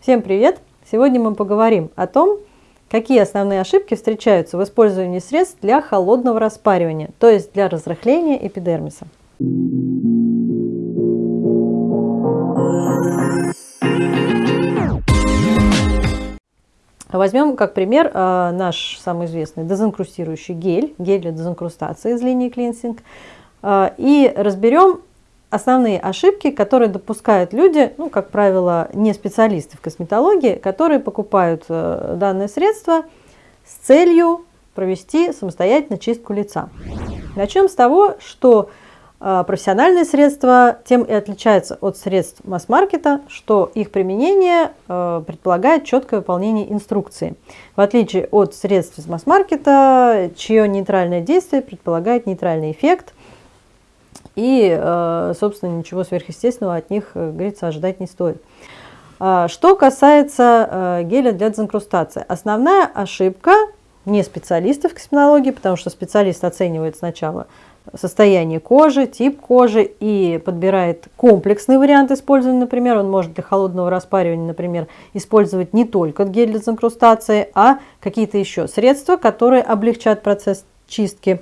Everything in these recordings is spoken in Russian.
Всем привет! Сегодня мы поговорим о том, какие основные ошибки встречаются в использовании средств для холодного распаривания, то есть для разрыхления эпидермиса. Возьмем как пример э, наш самый известный дезинкрустирующий гель, гель для дезинкрустации из линии клинсинг, э, и разберем основные ошибки, которые допускают люди, ну, как правило, не специалисты в косметологии, которые покупают э, данное средство с целью провести самостоятельно чистку лица. Начнем с того, что э, профессиональные средства тем и отличаются от средств масс-маркета, что их применение э, предполагает четкое выполнение инструкции. В отличие от средств из масс-маркета, чье нейтральное действие предполагает нейтральный эффект, и, э, собственно, ничего сверхъестественного от них, э, говорится, ожидать не стоит. А, что касается э, геля для дезинкрустации. Основная ошибка не специалистов косметологии, потому что специалист оценивает сначала состояние кожи, тип кожи и подбирает комплексный вариант использования. Например, он может для холодного распаривания, например, использовать не только гель для дезинкрустации, а какие-то еще средства, которые облегчат процесс чистки.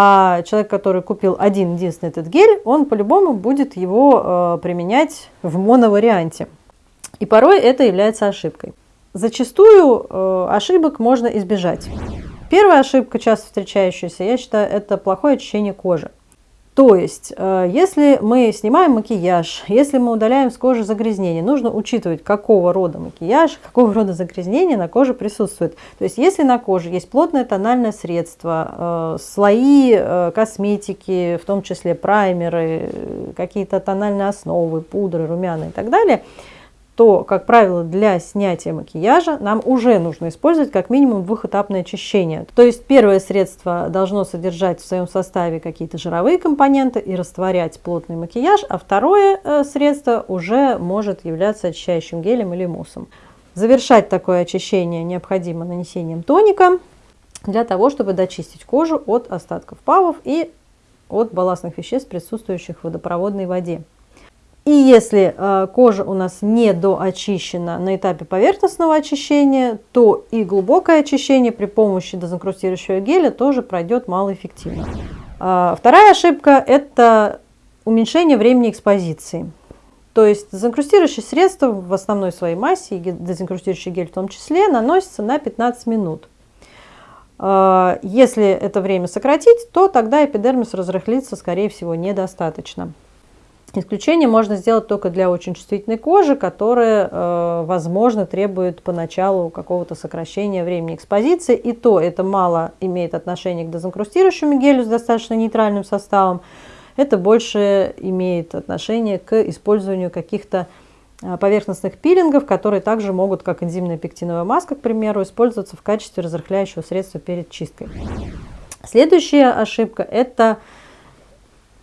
А человек, который купил один единственный этот гель, он по-любому будет его э, применять в моноварианте. И порой это является ошибкой. Зачастую э, ошибок можно избежать. Первая ошибка, часто встречающаяся, я считаю, это плохое очищение кожи. То есть, э, если мы снимаем макияж, если мы удаляем с кожи загрязнения, нужно учитывать, какого рода макияж, какого рода загрязнение на коже присутствует. То есть, если на коже есть плотное тональное средство, э, слои э, косметики, в том числе праймеры, какие-то тональные основы, пудры, румяна и так далее – то, как правило, для снятия макияжа нам уже нужно использовать как минимум двухэтапное очищение. То есть первое средство должно содержать в своем составе какие-то жировые компоненты и растворять плотный макияж, а второе э, средство уже может являться очищающим гелем или муссом. Завершать такое очищение необходимо нанесением тоника для того, чтобы дочистить кожу от остатков павов и от балластных веществ, присутствующих в водопроводной воде. И если э, кожа у нас не доочищена на этапе поверхностного очищения, то и глубокое очищение при помощи дезинкрустирующего геля тоже пройдет малоэффективно. Э, вторая ошибка – это уменьшение времени экспозиции. То есть дезинкрустирующее средство в основной своей массе, и дезинкрустирующий гель в том числе, наносится на 15 минут. Э, если это время сократить, то тогда эпидермис разрыхлится, скорее всего, недостаточно. Исключение можно сделать только для очень чувствительной кожи, которая, э, возможно, требует поначалу какого-то сокращения времени экспозиции. И то это мало имеет отношение к дезинкрустирующему гелю с достаточно нейтральным составом. Это больше имеет отношение к использованию каких-то э, поверхностных пилингов, которые также могут, как энзимная пектиновая маска, к примеру, использоваться в качестве разрыхляющего средства перед чисткой. Следующая ошибка – это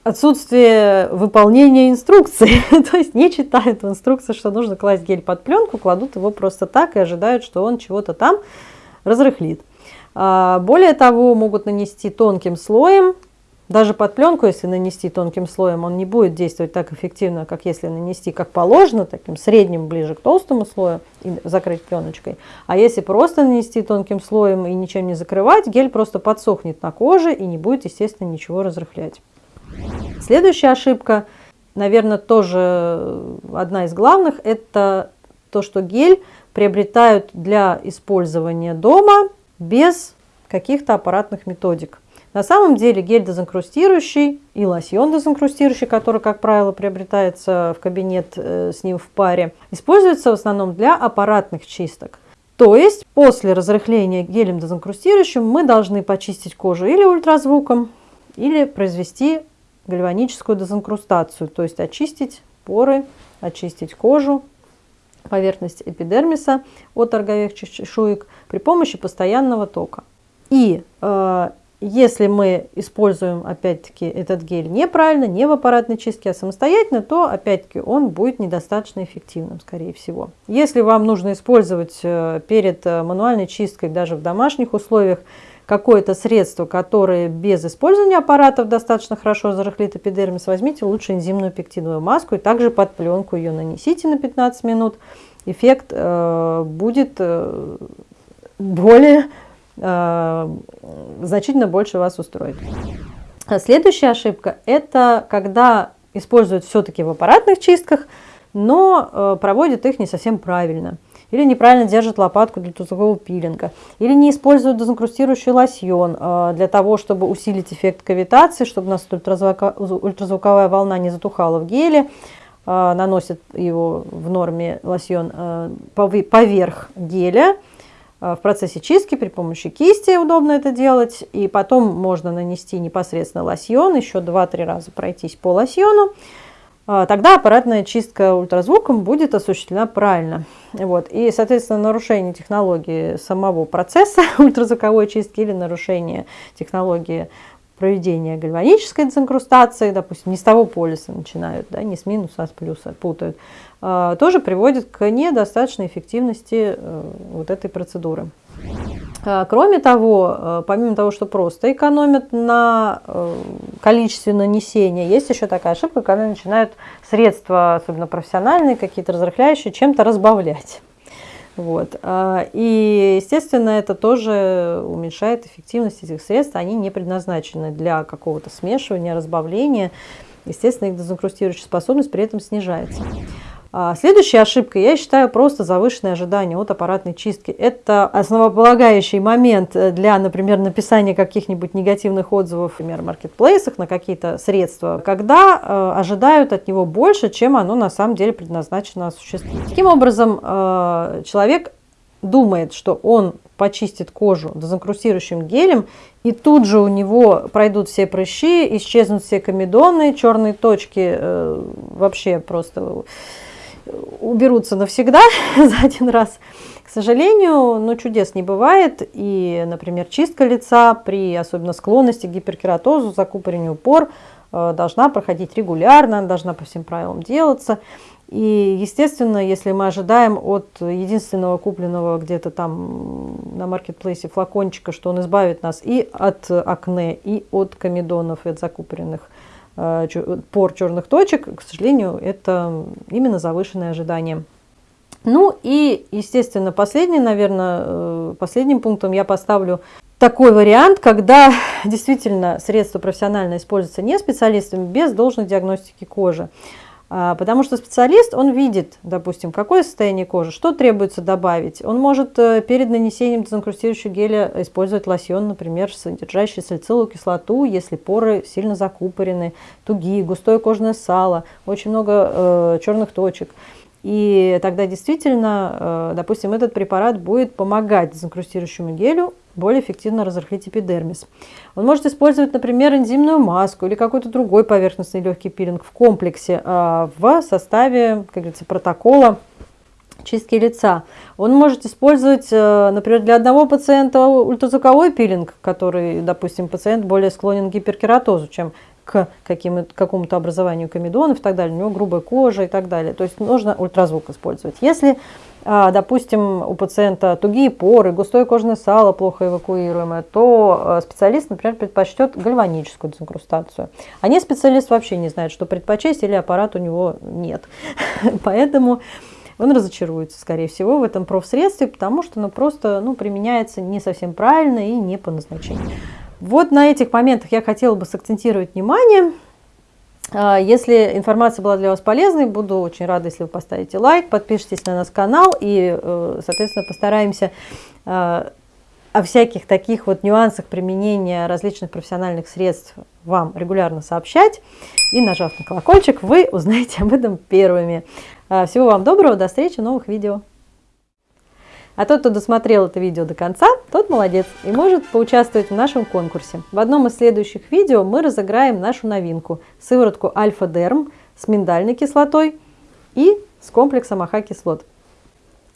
отсутствие выполнения инструкции. То есть не читают в инструкции, что нужно класть гель под пленку, кладут его просто так и ожидают, что он чего-то там разрыхлит. А, более того, могут нанести тонким слоем, даже под пленку, если нанести тонким слоем, он не будет действовать так эффективно, как если нанести как положено, таким средним, ближе к толстому слою и закрыть пленочкой. А если просто нанести тонким слоем и ничем не закрывать, гель просто подсохнет на коже и не будет, естественно, ничего разрыхлять. Следующая ошибка, наверное, тоже одна из главных, это то, что гель приобретают для использования дома без каких-то аппаратных методик. На самом деле гель дезинкрустирующий и лосьон дезинкрустирующий, который, как правило, приобретается в кабинет э, с ним в паре, используется в основном для аппаратных чисток. То есть после разрыхления гелем дезинкрустирующим мы должны почистить кожу или ультразвуком, или произвести гальваническую дезинкрустацию, то есть очистить поры, очистить кожу, поверхность эпидермиса от роговых чешуек при помощи постоянного тока. И э, если мы используем, опять-таки, этот гель неправильно, не в аппаратной чистке, а самостоятельно, то, опять-таки, он будет недостаточно эффективным, скорее всего. Если вам нужно использовать э, перед э, мануальной чисткой, даже в домашних условиях, какое-то средство, которое без использования аппаратов достаточно хорошо зарыхлит эпидермис, возьмите лучше энзимную пектиновую маску и также под пленку ее нанесите на 15 минут. эффект э, будет э, более, э, значительно больше вас устроит. А следующая ошибка – это когда используют все-таки в аппаратных чистках, но э, проводят их не совсем правильно. Или неправильно держат лопатку для тузового пилинга. Или не используют дезинкрустирующий лосьон э, для того, чтобы усилить эффект кавитации, чтобы у нас ультразвуковая волна не затухала в геле. Э, наносят его в норме лосьон э, поверх геля в процессе чистки при помощи кисти удобно это делать. И потом можно нанести непосредственно лосьон, еще 2-3 раза пройтись по лосьону. Тогда аппаратная чистка ультразвуком будет осуществлена правильно. Вот. И, соответственно, нарушение технологии самого процесса ультразвуковой чистки или нарушение технологии проведения гальванической дезинкрустации, допустим, не с того полюса начинают, да, не с минуса, а с плюса путают, а, тоже приводит к недостаточной эффективности э, вот этой процедуры. А, кроме того, э, помимо того, что просто экономят на э, количестве нанесения, есть еще такая ошибка, когда начинают средства, особенно профессиональные, какие-то разрыхляющие, чем-то разбавлять. Вот. А, и, естественно, это тоже уменьшает эффективность этих средств. Они не предназначены для какого-то смешивания, разбавления. Естественно, их дезинкрустирующая способность при этом снижается. А, следующая ошибка, я считаю, просто завышенное ожидание от аппаратной чистки. Это основополагающий момент для, например, написания каких-нибудь негативных отзывов, например, в маркетплейсах на какие-то средства, когда э, ожидают от него больше, чем оно на самом деле предназначено осуществить. Таким образом, э, человек думает, что он почистит кожу дезинкрустирующим гелем, и тут же у него пройдут все прыщи, исчезнут все комедоны, черные точки э, вообще просто уберутся навсегда за один раз. К сожалению, ну, чудес не бывает. И, например, чистка лица при особенно склонности к гиперкератозу, закупорению пор э, должна проходить регулярно, должна по всем правилам делаться. И, естественно, если мы ожидаем от единственного купленного где-то там на маркетплейсе флакончика, что он избавит нас и от акне, и от комедонов, и от закупоренных пор черных точек, к сожалению, это именно завышенное ожидание. Ну и, естественно, последний, наверное, э, последним пунктом я поставлю такой вариант, когда действительно средство профессионально используется не специалистами без должной диагностики кожи. А, потому что специалист, он видит, допустим, какое состояние кожи, что требуется добавить. Он может э, перед нанесением дезинкрустирующего геля использовать лосьон, например, содержащий салициловую кислоту, если поры сильно закупорены, тугие, густое кожное сало, очень много э, черных точек. И тогда действительно, э, допустим, этот препарат будет помогать дезинкрустирующему гелю более эффективно разрыхлить эпидермис. Он может использовать, например, энзимную маску или какой-то другой поверхностный легкий пилинг в комплексе а, в составе, как говорится, протокола чистки лица. Он может использовать, э, например, для одного пациента ультразвуковой пилинг, который, допустим, пациент более склонен к гиперкератозу, чем к какому-то образованию комедонов и так далее, у него грубая кожа и так далее. То есть нужно ультразвук использовать. Если допустим, у пациента тугие поры, густое кожное сало плохо эвакуируемое, то а, специалист, например, предпочтет гальваническую дезинкрустацию. А не специалист вообще не знает, что предпочесть или аппарат у него нет. Поэтому он разочаруется, скорее всего, в этом профсредстве, потому что оно просто ну, применяется не совсем правильно и не по назначению. Вот на этих моментах я хотела бы сакцентировать внимание. А, если информация была для вас полезной, буду очень рада, если вы поставите лайк, подпишитесь на наш канал и, э, соответственно, постараемся а, о всяких таких вот нюансах применения различных профессиональных средств вам регулярно сообщать. И нажав на колокольчик, вы узнаете об этом первыми. А, всего вам доброго, до встречи в новых видео. А тот, кто досмотрел это видео до конца, тот молодец и может поучаствовать в нашем конкурсе. В одном из следующих видео мы разыграем нашу новинку – сыворотку Альфа-Дерм с миндальной кислотой и с комплексом AHA-кислот.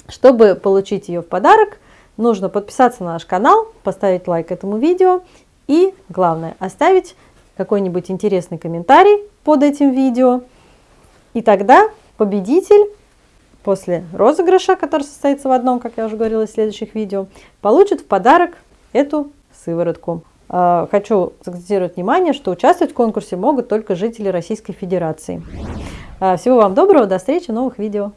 Чтобы получить ее в подарок, нужно подписаться на наш канал, поставить лайк этому видео и, главное, оставить какой-нибудь интересный комментарий под этим видео. И тогда победитель после розыгрыша, который состоится в одном, как я уже говорила в следующих видео, получит в подарок эту сыворотку. А, хочу сакцентировать внимание, что участвовать в конкурсе могут только жители Российской Федерации. А, всего вам доброго, до встречи в новых видео.